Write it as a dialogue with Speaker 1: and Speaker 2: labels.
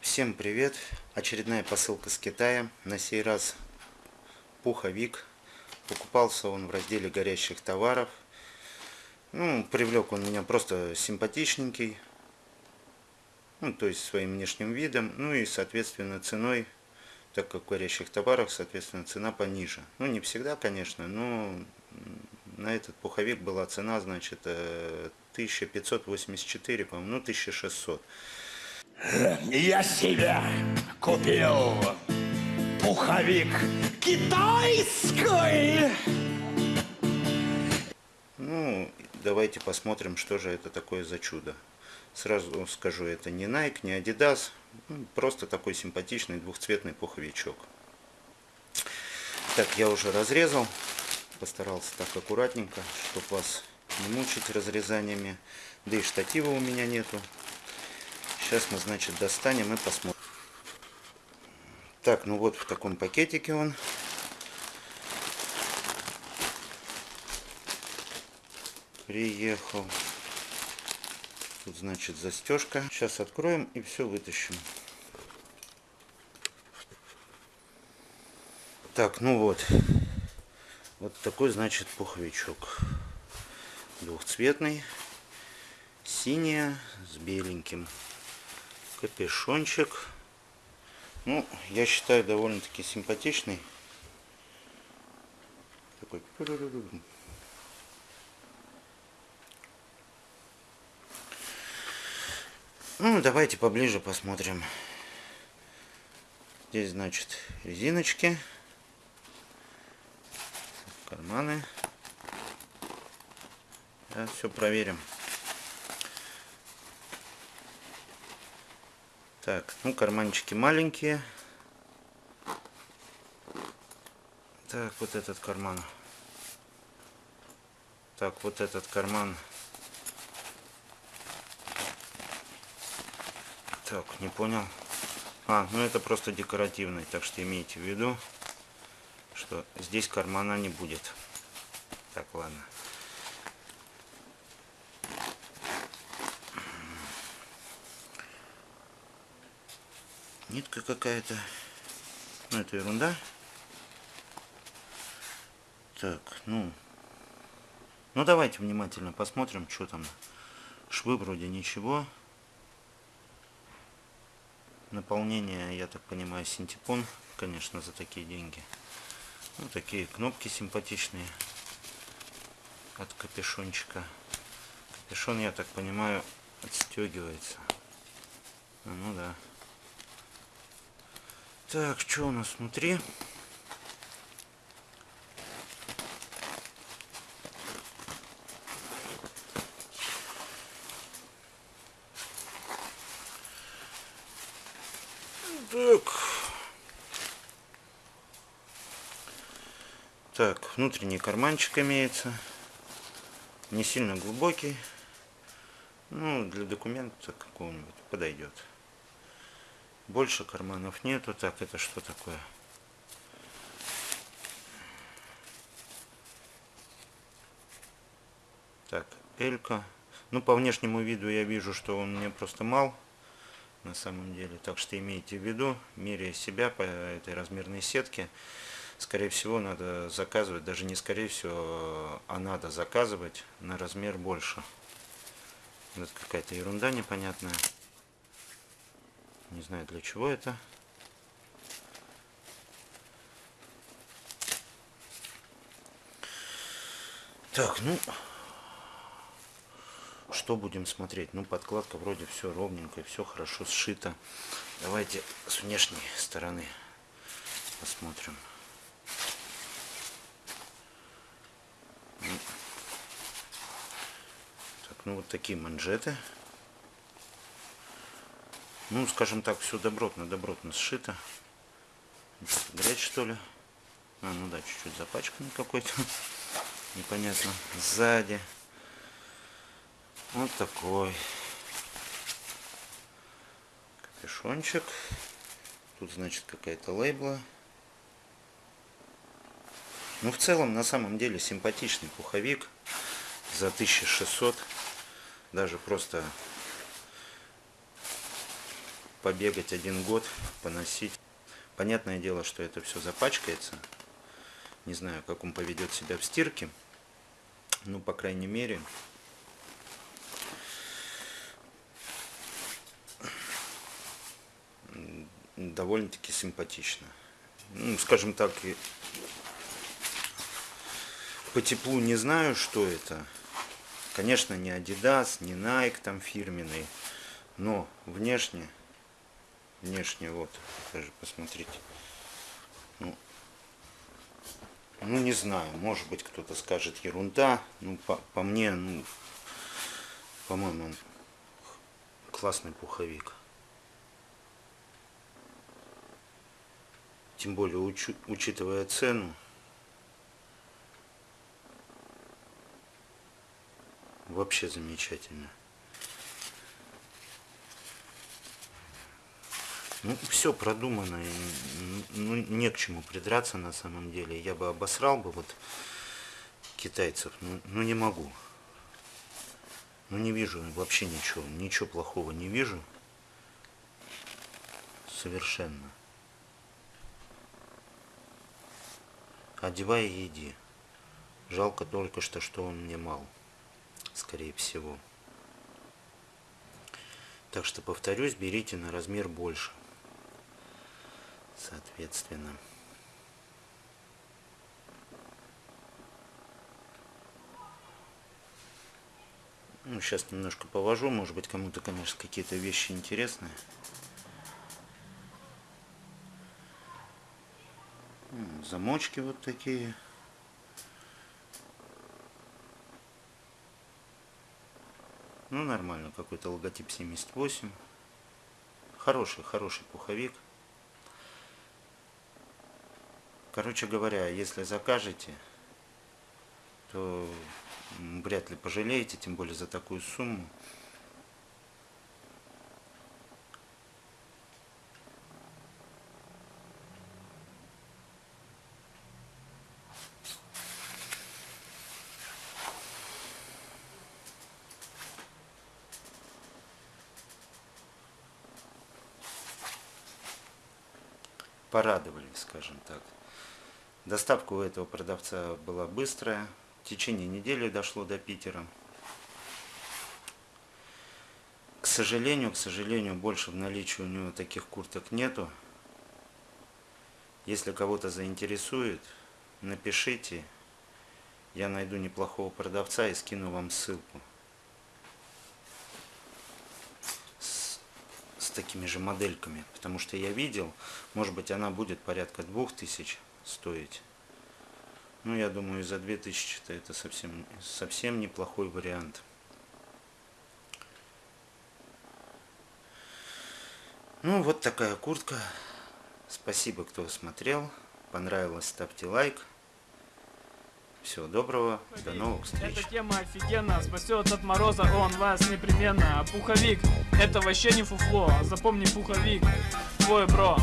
Speaker 1: Всем привет! Очередная посылка с Китая. На сей раз пуховик. Покупался он в разделе горящих товаров. Ну, привлек он меня просто симпатичненький. Ну, то есть своим внешним видом. Ну и, соответственно, ценой. Так как в горящих товарах, соответственно, цена пониже. Ну, не всегда, конечно, но на этот пуховик была цена, значит, 1584, э, по-моему, ну, 1600.
Speaker 2: Я себе купил пуховик китайский.
Speaker 1: Ну, давайте посмотрим, что же это такое за чудо. Сразу скажу, это не Nike, не Adidas, ну, просто такой симпатичный двухцветный пуховичок. Так, я уже разрезал, постарался так аккуратненько, чтобы вас не мучить разрезаниями. Да и штатива у меня нету, Сейчас мы, значит, достанем и посмотрим. Так, ну вот в таком пакетике он. Приехал. Тут, значит, застежка. Сейчас откроем и все вытащим. Так, ну вот. Вот такой, значит, пуховичок. Двухцветный. Синяя с беленьким капюшончик. Ну, я считаю, довольно-таки симпатичный. Такой. Ну, давайте поближе посмотрим. Здесь, значит, резиночки. Карманы. Да, все проверим. Так, ну карманчики маленькие. Так, вот этот карман. Так, вот этот карман. Так, не понял. А, ну это просто декоративный, так что имейте в виду, что здесь кармана не будет. Так, ладно. нитка какая-то. Ну, это ерунда. Так, ну... Ну, давайте внимательно посмотрим, что там. Швы вроде ничего. Наполнение, я так понимаю, синтепон, конечно, за такие деньги. Ну, такие кнопки симпатичные от капюшончика. Капюшон, я так понимаю, отстегивается. Ну да. Так, что у нас внутри? Так. Так, внутренний карманчик имеется. Не сильно глубокий. Ну, для документа какого-нибудь подойдет. Больше карманов нету. Так, это что такое? Так, Элька. Ну, по внешнему виду я вижу, что он мне просто мал. На самом деле. Так что имейте в виду, меряя себя по этой размерной сетке, скорее всего, надо заказывать, даже не скорее всего, а надо заказывать на размер больше. Это какая-то ерунда непонятная. Не знаю для чего это. Так, ну, что будем смотреть? Ну, подкладка вроде все ровненько, все хорошо сшито. Давайте с внешней стороны посмотрим. Так, ну вот такие манжеты ну, скажем так, все добротно, добротно сшито. Грязь, что ли? А, ну да, чуть-чуть запачканный какой-то. Непонятно. Сзади. Вот такой. Капюшончик. Тут, значит, какая-то лейбла. Ну, в целом, на самом деле, симпатичный пуховик за 1600. Даже просто побегать один год, поносить. Понятное дело, что это все запачкается. Не знаю, как он поведет себя в стирке. Ну, по крайней мере, довольно-таки симпатично. Ну, скажем так, по теплу не знаю, что это. Конечно, не Adidas, не Nike там фирменный, но внешне, внешне вот, даже посмотрите. Ну, ну не знаю, может быть кто-то скажет ерунда, ну по, по мне, ну, по-моему, классный пуховик. Тем более, учитывая цену, вообще замечательно. Ну, все продумано, ну, не к чему придраться на самом деле. Я бы обосрал бы вот китайцев, но, но не могу. Ну, не вижу вообще ничего, ничего плохого не вижу. Совершенно. Одевай и иди. Жалко только что, что он мне мал скорее всего. Так что, повторюсь, берите на размер больше. Соответственно. Ну, сейчас немножко повожу. Может быть, кому-то, конечно, какие-то вещи интересные. Замочки вот такие. Ну, нормально, какой-то логотип 78. Хороший, хороший пуховик. Короче говоря, если закажете, то вряд ли пожалеете, тем более за такую сумму. Порадовали, скажем так. Доставка у этого продавца была быстрая. В течение недели дошло до Питера. К сожалению, к сожалению, больше в наличии у него таких курток нету. Если кого-то заинтересует, напишите. Я найду неплохого продавца и скину вам ссылку. Такими же модельками, потому что я видел, может быть она будет порядка 2000 стоить. Ну, я думаю, за 2000 это совсем, совсем неплохой вариант. Ну, вот такая куртка. Спасибо, кто смотрел. Понравилось, ставьте лайк. Всего доброго, до новых встреч.
Speaker 3: Эта тема офигенно, спасет от мороза он вас непременно. А пуховик, это вообще не фуфло, запомни пуховик, твой бро.